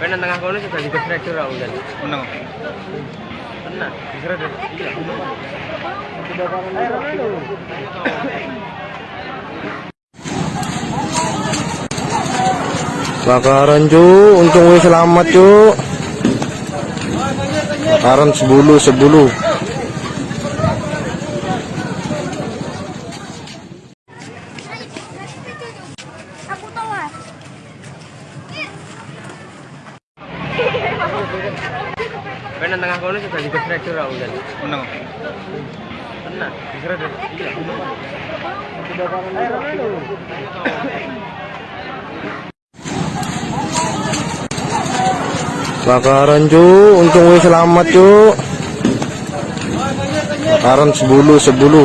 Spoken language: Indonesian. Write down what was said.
Kan nang tengah kono sudah digeprek tuh ra udan. Menang. Tenan, diseret ya. Iya. Bakaran cu, untung wis selamat cu. Bakaran sebulu sebulu. Aku nang tengah kono sudah digeprek tuh ra udan. Menang. Tenan, diseret ya. Iya. Bakaran cu, untung wis selamat cu. Bakaran sebulu sebulu.